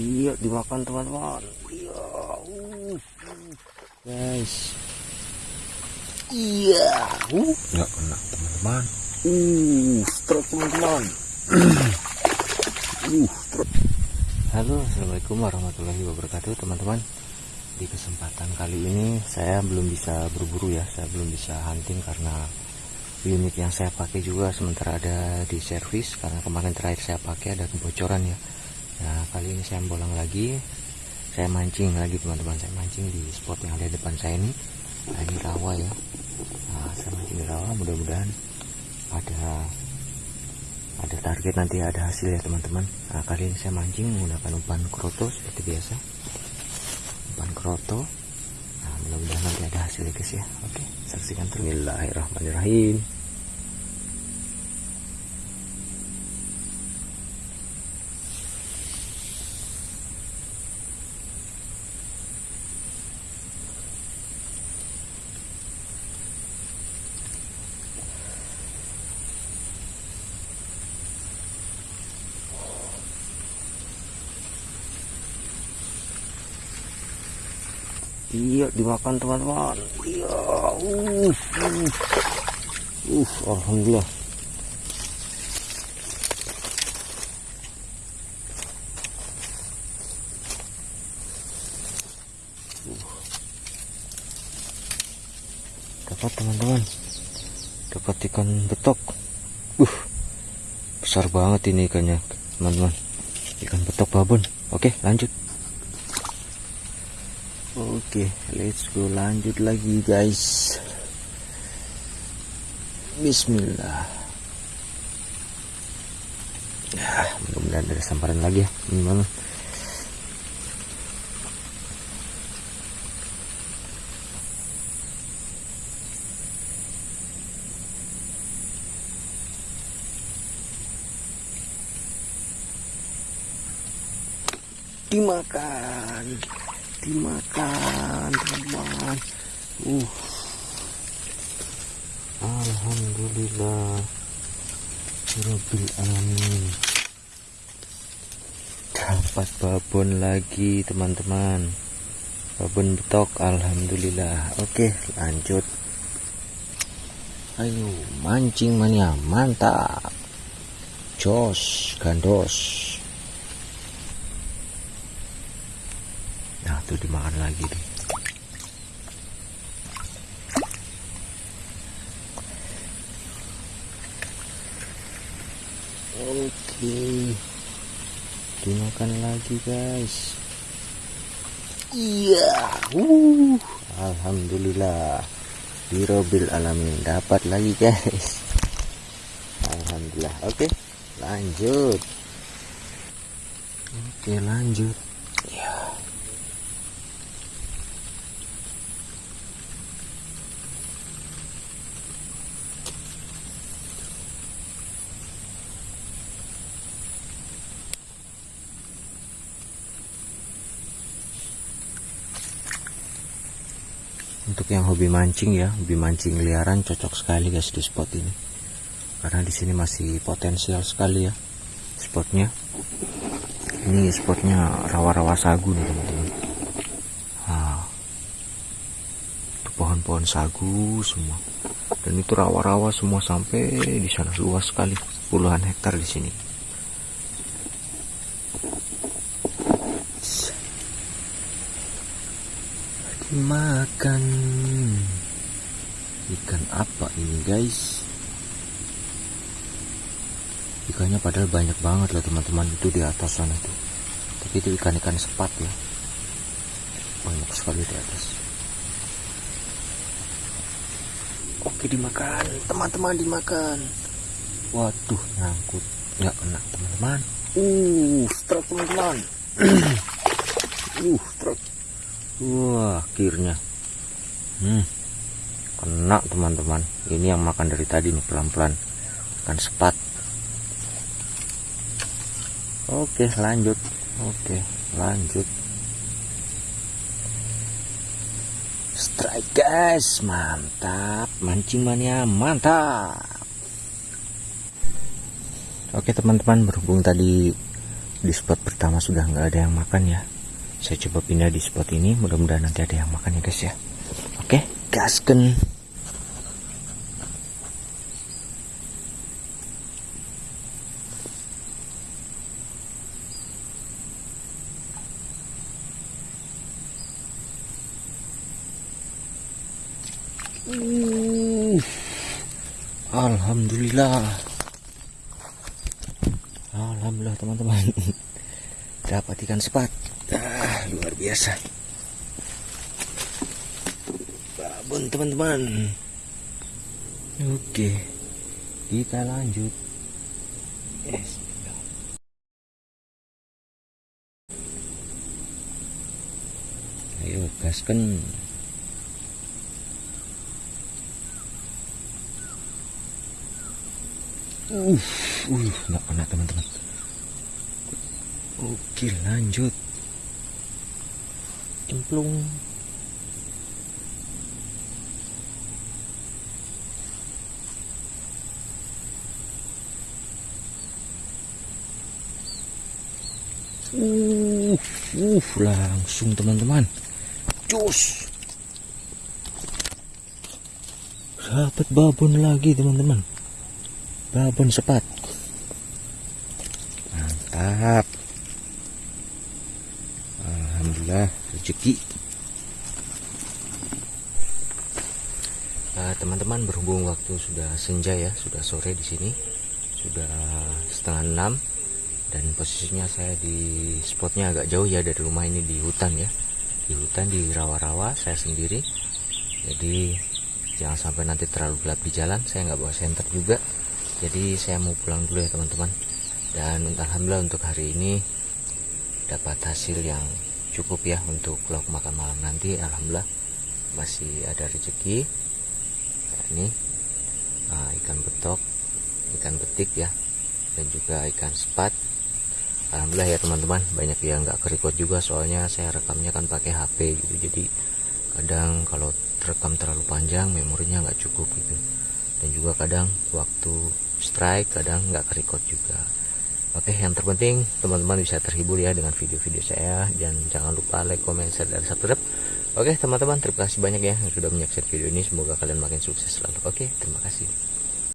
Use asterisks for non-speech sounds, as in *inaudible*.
iya dimakan teman-teman. Iya uh, guys. Iya uh. Nggak kena teman-teman. Uh strike teman-teman. Uh strike halo assalamualaikum warahmatullahi wabarakatuh teman-teman. Di kesempatan kali ini saya belum bisa berburu ya. Saya belum bisa hunting karena unit yang saya pakai juga sementara ada di servis karena kemarin terakhir saya pakai ada kebocoran ya nah kali ini saya bolang lagi. Saya mancing lagi teman-teman. Saya mancing di spot yang ada di depan saya ini. Nah, ini rawa ya. Nah, saya mancing di rawa. Mudah-mudahan ada ada target nanti ada hasil ya teman-teman. Nah, kali ini saya mancing menggunakan umpan kroto seperti biasa. Umpan kroto. Nah mudah-mudahan nanti ada hasil ya guys ya. Oke saksikan. Terus Bismillahirrahmanirrahim iya dimakan teman-teman. Iya uh, uh, uh alhamdulillah. Dapat teman-teman. Dapat ikan betok. Uh besar banget ini ikannya teman-teman. Ikan betok babon. Oke lanjut Oke, let's go lanjut lagi guys. Bismillah. Ya, mudah-mudahan ada samparan lagi ya, teman-teman. Dimakan dimakan teman-teman uh. Alhamdulillah. Rabbil alamin. Dapat babon lagi teman-teman. Babon betok Alhamdulillah. Oke lanjut. Ayo mancing mania mantap. Jos gandos Nah, tuh dimakan lagi deh. Oke. Dimakan lagi, guys. Iya. Uh. Alhamdulillah. Birobil alamin dapat lagi, guys. Alhamdulillah. Oke, lanjut. Oke, lanjut. Untuk yang hobi mancing ya hobi mancing liaran cocok sekali guys di spot ini. Karena di sini masih potensial sekali ya spotnya. Ini spotnya rawa-rawa sagu nih teman-teman. Itu pohon-pohon sagu semua. Dan itu rawa-rawa semua sampai di sana luas sekali puluhan hektar di sini makan. Ikan apa ini guys? Ikannya padahal banyak banget lah teman-teman. Itu di atas sana tuh. Tapi itu ikan-ikan sepat ya banyak sekali di atas. Oke dimakan. Teman-teman dimakan. Waduh nyangkut. Nggak kena teman-teman. Uh strike teman-teman. *clears throat* Uh strike Wah, akhirnya. Hmm. Kena, teman-teman. Ini yang makan dari tadi nih pelan-pelan. Kan sepat. Oke, lanjut. Oke, lanjut. Strike, guys. Mantap. Mancing mania, mantap. Oke, teman-teman, berhubung tadi di spot pertama sudah nggak ada yang makan ya saya coba pindah di spot ini mudah-mudahan nanti ada yang makan ya guys ya. Oke gasken Uh, Alhamdulillah. Alhamdulillah teman-teman. *laughs* Dapat ikan sepat ah, Luar biasa Babon teman-teman Oke Kita lanjut yes. Ayo gaskan Uh, uh, nggak kena teman-teman. Oke, lanjut. Cemplung. Uh, uh, langsung teman-teman. Cus. Dapat babon lagi teman-teman babon sepat mantap alhamdulillah rezeki. Teman teman-teman berhubung waktu sudah senja ya sudah sore di sini sudah setengah enam dan posisinya saya di spotnya agak jauh ya dari rumah ini di hutan ya. Di hutan di rawa-rawa saya sendiri. Jadi jangan sampai nanti terlalu gelap di jalan saya nggak bawa senter juga. Jadi saya mau pulang dulu ya teman-teman. Dan alhamdulillah untuk hari ini dapat hasil yang cukup ya untuk lauk makan malam nanti. Alhamdulillah masih ada rezeki. Nah, ini uh, ikan betok ikan betik ya dan juga ikan sepat. Alhamdulillah ya teman-teman banyak yang nggak kerikot juga soalnya saya rekamnya kan pakai HP gitu. Jadi kadang kalau rekam terlalu panjang memorinya nggak cukup gitu. Dan juga kadang waktu strike kadang nggak kerikot juga Oke yang terpenting teman-teman bisa terhibur ya dengan video-video saya. Dan jangan lupa like, comment, share, dan subscribe. Oke teman-teman terima kasih banyak ya yang sudah menyaksikan video ini. Semoga kalian makin sukses selalu. Oke terima kasih